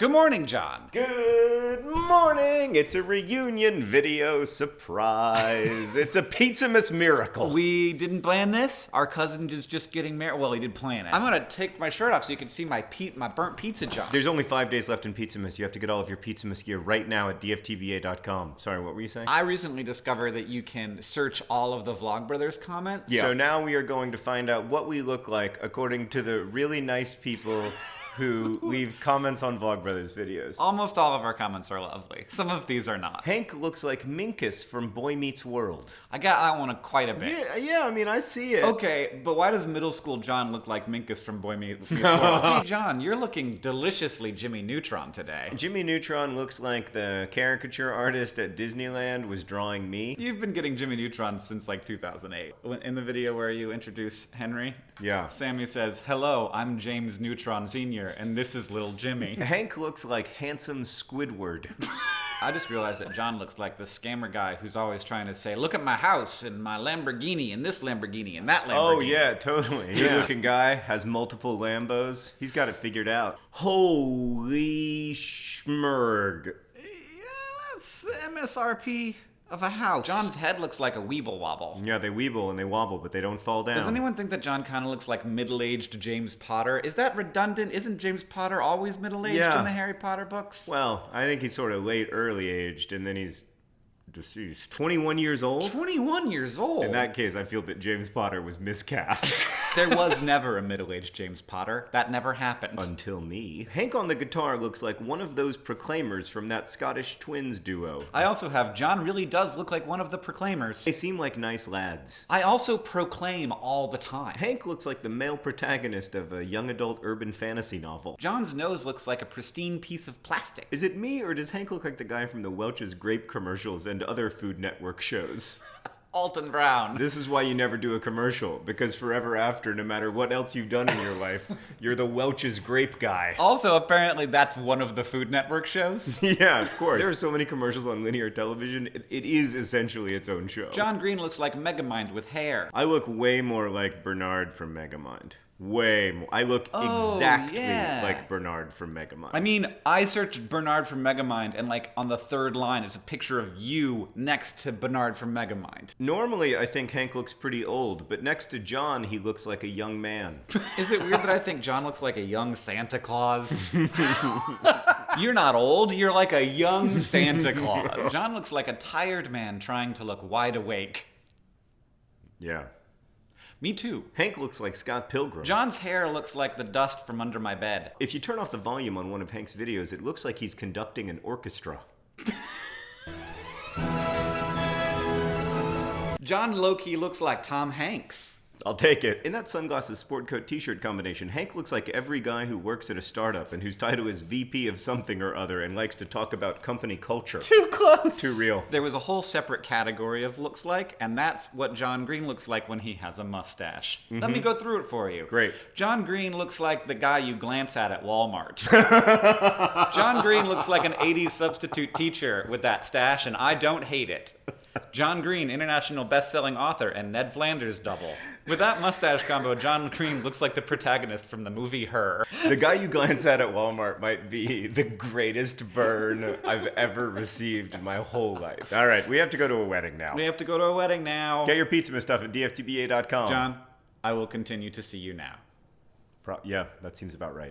Good morning, John. Good morning! It's a reunion video surprise. it's a Pizzamas miracle. We didn't plan this. Our cousin is just getting married. Well, he did plan it. I'm gonna take my shirt off so you can see my pe- my burnt pizza, John. There's only five days left in Pizzamas. You have to get all of your Pizzamas gear right now at dftba.com. Sorry, what were you saying? I recently discovered that you can search all of the Vlogbrothers comments. Yeah. So now we are going to find out what we look like according to the really nice people who leave comments on Vlogbrothers videos. Almost all of our comments are lovely. Some of these are not. Hank looks like Minkus from Boy Meets World. I got that one quite a bit. Yeah, yeah, I mean, I see it. Okay, but why does middle school John look like Minkus from Boy Meets World? hey, John, you're looking deliciously Jimmy Neutron today. Jimmy Neutron looks like the caricature artist at Disneyland was drawing me. You've been getting Jimmy Neutron since like 2008. In the video where you introduce Henry, Yeah. Sammy says, "Hello, I'm James Neutron Sr. and this is little Jimmy." Hank looks like handsome Squidward. I just realized that John looks like the scammer guy who's always trying to say, "Look at my house and my Lamborghini and this Lamborghini and that oh, Lamborghini." oh yeah, totally. Good looking guy has multiple Lambos. He's got it figured out. Holy schmerg. Yeah, that's MSRP of a house. John's head looks like a weeble wobble. Yeah, they weeble and they wobble, but they don't fall down. Does anyone think that John kind of looks like middle-aged James Potter? Is that redundant? Isn't James Potter always middle-aged Yeah. in the Harry Potter books? Well, I think he's sort of late, early aged, and then he's just he's 21 years old. 21 years old. In that case, I feel that James Potter was miscast. there was never a middle-aged James Potter. That never happened. Until me. Hank on the guitar looks like one of those proclaimers from that Scottish twins duo. I also have John really does look like one of the proclaimers. They seem like nice lads. I also proclaim all the time. Hank looks like the male protagonist of a young adult urban fantasy novel. John's nose looks like a pristine piece of plastic. Is it me, or does Hank look like the guy from the Welch's grape commercials and other Food Network shows? Alton Brown. This is why you never do a commercial, because forever after, no matter what else you've done in your life, you're the Welch's grape guy. Also, apparently, that's one of the Food Network shows. yeah, of course. There are so many commercials on linear television, it- it is essentially its own show. John Green looks like Megamind with hair. I look way more like Bernard from Megamind. Way more. I look Oh, exactly yeah. like Bernard from Megamind. I mean, I searched Bernard from Megamind, and like on the third line, it's a picture of you next to Bernard from Megamind. normally I think Hank looks pretty old, but next to John, he looks like a young man. Is it weird that I think John looks like a young Santa Claus? you're not old, you're like a young Santa Claus. John looks like a tired man trying to look wide awake. yeah. Me too. Hank looks like Scott Pilgrim. John's hair looks like the dust from under my bed. if you turn off the volume on one of Hank's videos, it looks like he's conducting an orchestra. John Loki looks like Tom Hanks. I'll take it. In that sunglasses sport coat t-shirt combination, Hank looks like every guy who works at a startup and whose title is VP of something or other and likes to talk about company culture. Too close. Too real. There was a whole separate category of looks like, and that's what John Green looks like when he has a mustache. Let me mm-hmm. go through it for you. Great. John Green looks like the guy you glance at at Walmart. John Green looks like an 80s substitute teacher with that stash, and I don't hate it. John Green, international best-selling author, and Ned Flanders double. With that mustache combo, John Green looks like the protagonist from the movie Her. The guy you glance at at Walmart might be the greatest burn I've ever received in my whole life. All right, we have to go to a wedding now. We have to go to a wedding now. Get your pizza and stuff at dftba.com. John, I will continue to see you now. Pro- yeah, that seems about right.